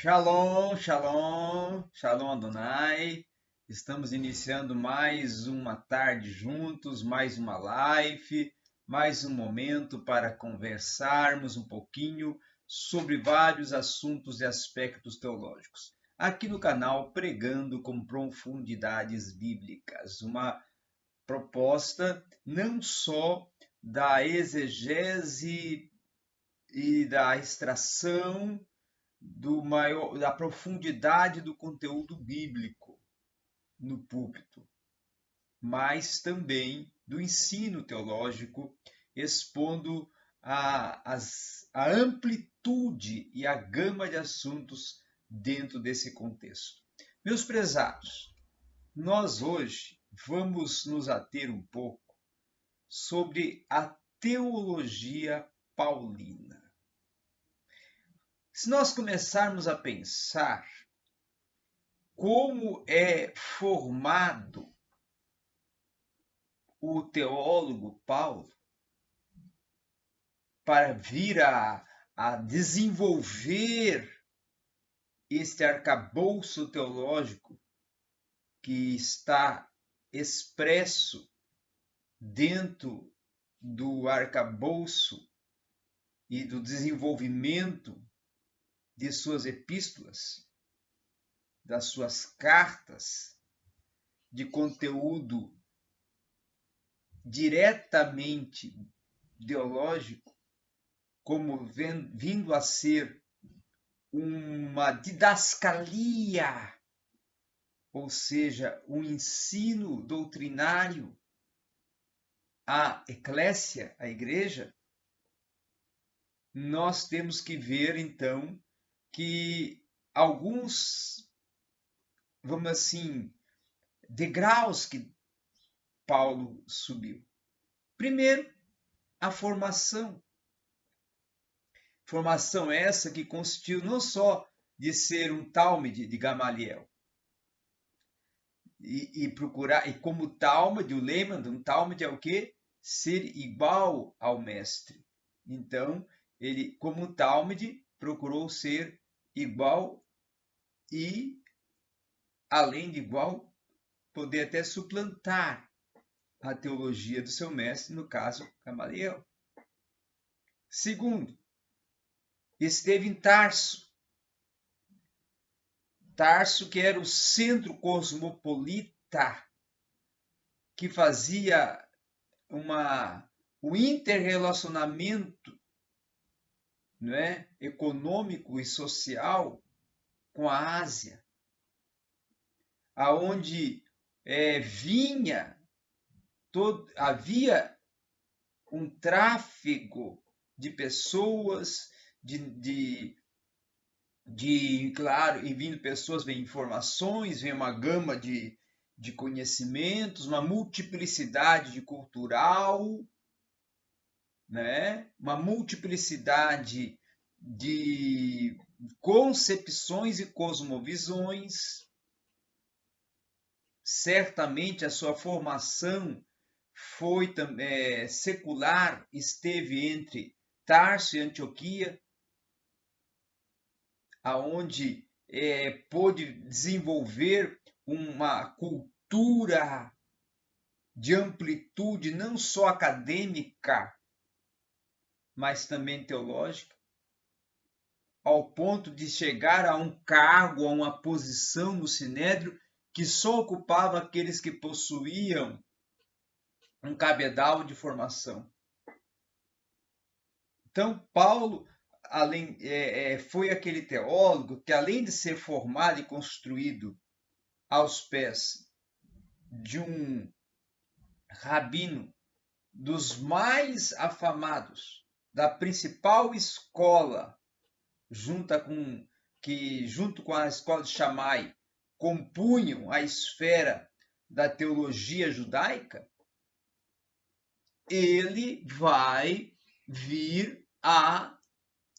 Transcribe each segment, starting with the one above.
Shalom, shalom, shalom Adonai. Estamos iniciando mais uma tarde juntos, mais uma live, mais um momento para conversarmos um pouquinho sobre vários assuntos e aspectos teológicos. Aqui no canal Pregando com Profundidades Bíblicas, uma proposta não só da exegese e da extração do maior, da profundidade do conteúdo bíblico no púlpito, mas também do ensino teológico, expondo a, as, a amplitude e a gama de assuntos dentro desse contexto. Meus prezados, nós hoje vamos nos ater um pouco sobre a teologia paulina. Se nós começarmos a pensar como é formado o teólogo Paulo para vir a, a desenvolver este arcabouço teológico que está expresso dentro do arcabouço e do desenvolvimento de suas epístolas, das suas cartas, de conteúdo diretamente ideológico, como vindo a ser uma didascalia, ou seja, um ensino doutrinário à eclésia, à igreja, nós temos que ver então que alguns, vamos assim, degraus que Paulo subiu. Primeiro, a formação. Formação essa que consistiu não só de ser um Talmud de Gamaliel, e, e, procurar, e como Talmud, o lema de um Talmud é o quê? Ser igual ao mestre. Então, ele, como Talmud, procurou ser igual e, além de igual, poder até suplantar a teologia do seu mestre, no caso, Gamaliel. Segundo, esteve em Tarso. Tarso, que era o centro cosmopolita que fazia uma, o interrelacionamento não é, econômico e social com a Ásia, aonde é, vinha todo, havia um tráfego de pessoas, de, de, de claro, e vindo pessoas, vem informações, vem uma gama de, de conhecimentos, uma multiplicidade de cultural, né? uma multiplicidade de concepções e cosmovisões. Certamente a sua formação foi é, secular, esteve entre Tarso e Antioquia, aonde é, pôde desenvolver uma cultura de amplitude não só acadêmica, mas também teológica, ao ponto de chegar a um cargo, a uma posição no sinédrio que só ocupava aqueles que possuíam um cabedal de formação. Então, Paulo além, é, é, foi aquele teólogo que, além de ser formado e construído aos pés de um rabino dos mais afamados da principal escola, junto com, que, junto com a escola de Shammai, compunham a esfera da teologia judaica, ele vai vir a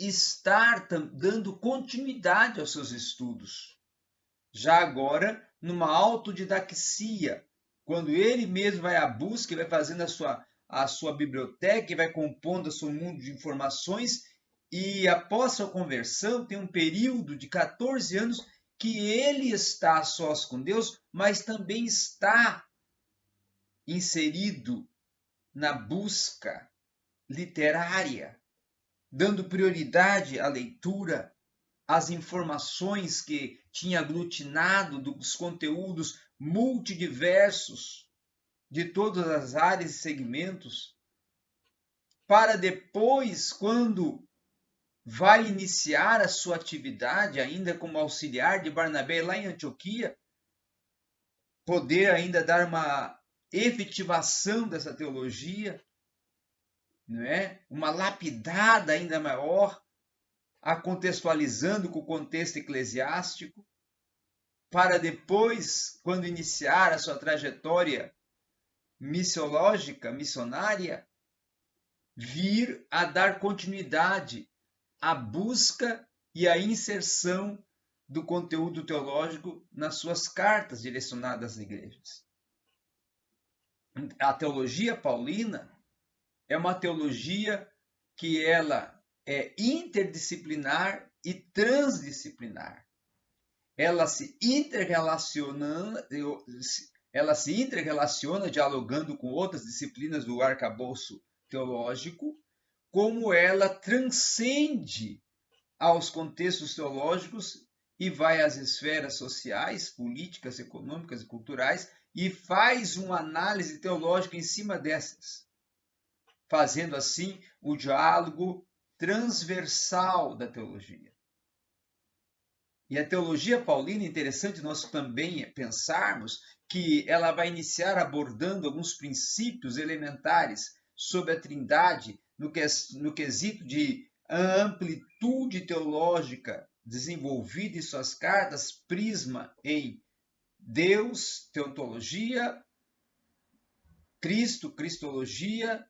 estar dando continuidade aos seus estudos. Já agora, numa autodidaxia, quando ele mesmo vai à busca e vai fazendo a sua a sua biblioteca e vai compondo o seu mundo de informações. E após sua conversão tem um período de 14 anos que ele está a sós com Deus, mas também está inserido na busca literária, dando prioridade à leitura, às informações que tinha aglutinado dos conteúdos multidiversos de todas as áreas e segmentos, para depois, quando vai iniciar a sua atividade ainda como auxiliar de Barnabé lá em Antioquia, poder ainda dar uma efetivação dessa teologia, não é? Uma lapidada ainda maior, contextualizando com o contexto eclesiástico, para depois, quando iniciar a sua trajetória missiológica, missionária, vir a dar continuidade à busca e à inserção do conteúdo teológico nas suas cartas direcionadas às igrejas. A teologia paulina é uma teologia que ela é interdisciplinar e transdisciplinar. Ela se interrelaciona, ela se interrelaciona dialogando com outras disciplinas do arcabouço teológico, como ela transcende aos contextos teológicos e vai às esferas sociais, políticas, econômicas e culturais e faz uma análise teológica em cima dessas, fazendo assim o diálogo transversal da teologia. E a teologia paulina, interessante nós também pensarmos que ela vai iniciar abordando alguns princípios elementares sobre a Trindade no, que, no quesito de amplitude teológica desenvolvida em suas cartas, prisma em Deus, teontologia, Cristo, cristologia,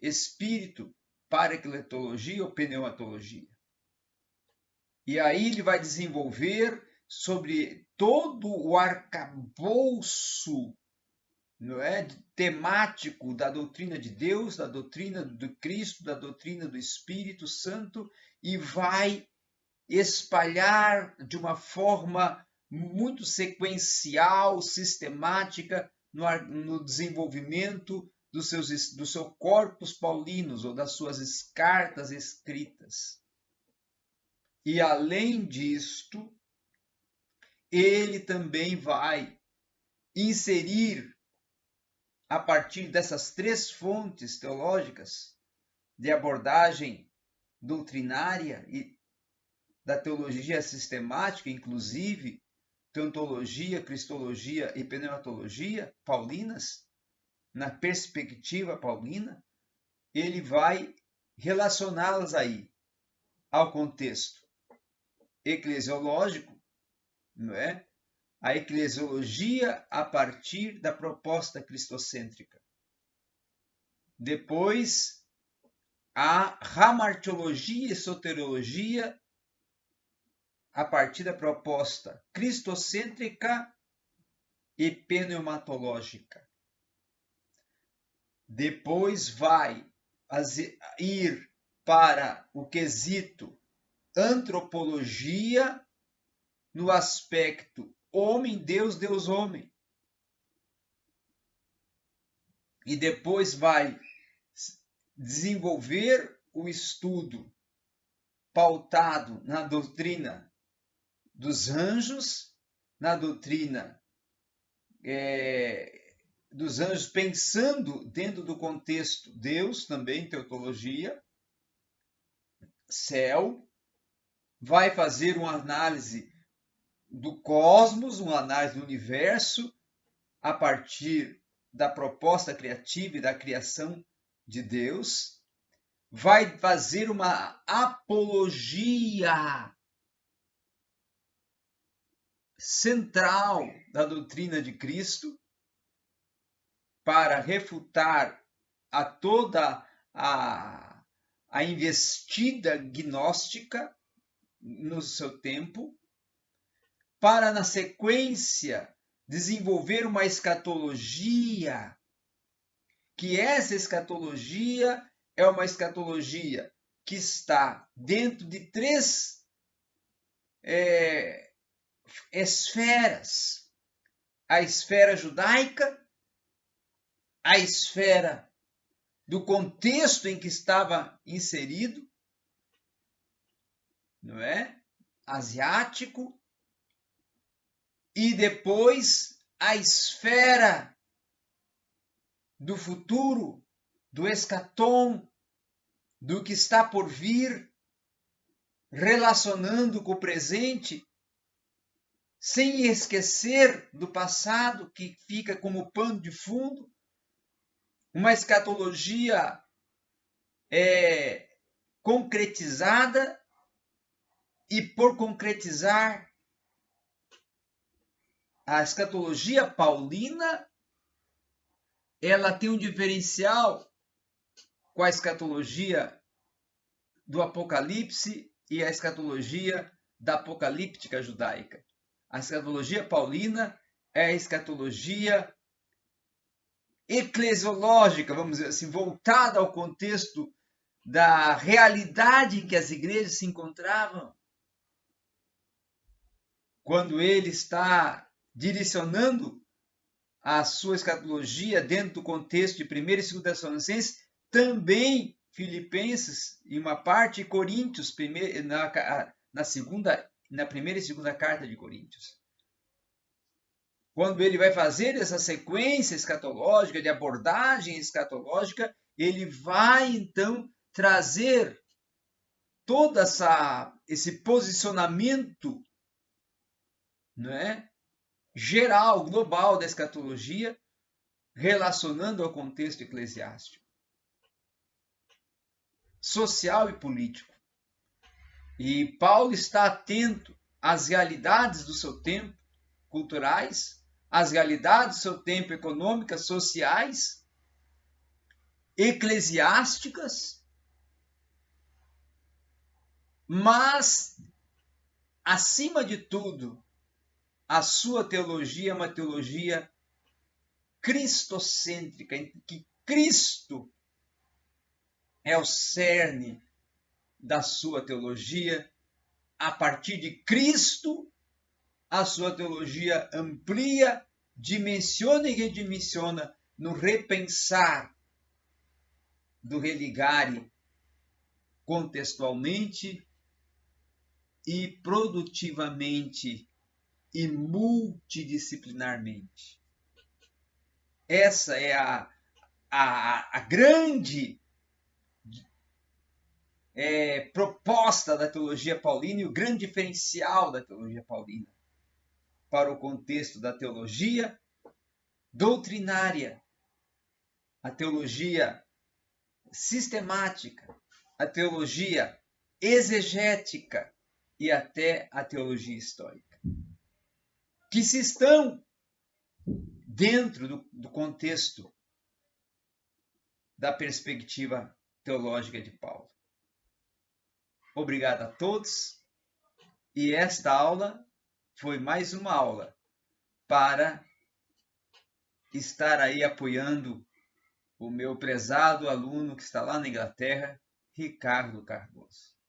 Espírito, paracletologia ou pneumatologia. E aí ele vai desenvolver sobre todo o arcabouço não é, temático da doutrina de Deus, da doutrina do Cristo, da doutrina do Espírito Santo e vai espalhar de uma forma muito sequencial, sistemática no, no desenvolvimento dos seus do seu corpus paulinos ou das suas cartas escritas. E além disto, ele também vai inserir a partir dessas três fontes teológicas de abordagem doutrinária e da teologia sistemática, inclusive teontologia, cristologia e pneumatologia paulinas, na perspectiva paulina, ele vai relacioná-las aí ao contexto eclesiológico, não é? a eclesiologia a partir da proposta cristocêntrica. Depois, a ramartiologia e soteriologia a partir da proposta cristocêntrica e pneumatológica. Depois vai ir para o quesito antropologia no aspecto homem, Deus, Deus, homem. E depois vai desenvolver o estudo pautado na doutrina dos anjos, na doutrina é, dos anjos, pensando dentro do contexto Deus, também teologia, céu, vai fazer uma análise do cosmos, uma análise do universo, a partir da proposta criativa e da criação de Deus, vai fazer uma apologia central da doutrina de Cristo para refutar a toda a, a investida gnóstica no seu tempo para, na sequência, desenvolver uma escatologia, que essa escatologia é uma escatologia que está dentro de três é, esferas: a esfera judaica, a esfera do contexto em que estava inserido, não é? Asiático, e depois a esfera do futuro, do escatom, do que está por vir, relacionando com o presente, sem esquecer do passado que fica como pano de fundo, uma escatologia é, concretizada. E por concretizar a escatologia paulina ela tem um diferencial com a escatologia do Apocalipse e a escatologia da apocalíptica judaica. A escatologia paulina é a escatologia eclesiológica, vamos dizer assim, voltada ao contexto da realidade em que as igrejas se encontravam. Quando ele está direcionando a sua escatologia dentro do contexto de 1 e 2 Tessalonicenses, também Filipenses e uma parte Coríntios, na, na, segunda, na primeira e segunda carta de Coríntios. Quando ele vai fazer essa sequência escatológica, de abordagem escatológica, ele vai então trazer todo essa, esse posicionamento não é? Geral, global da escatologia, relacionando ao contexto eclesiástico, social e político. E Paulo está atento às realidades do seu tempo, culturais, às realidades do seu tempo econômicas, sociais, eclesiásticas, mas, acima de tudo, a sua teologia é uma teologia cristocêntrica, em que Cristo é o cerne da sua teologia. A partir de Cristo, a sua teologia amplia, dimensiona e redimensiona no repensar do religare contextualmente e produtivamente e multidisciplinarmente. Essa é a, a, a grande é, proposta da teologia paulina e o grande diferencial da teologia paulina para o contexto da teologia doutrinária, a teologia sistemática, a teologia exegética e até a teologia histórica que se estão dentro do, do contexto da perspectiva teológica de Paulo. Obrigado a todos e esta aula foi mais uma aula para estar aí apoiando o meu prezado aluno que está lá na Inglaterra, Ricardo Cardoso.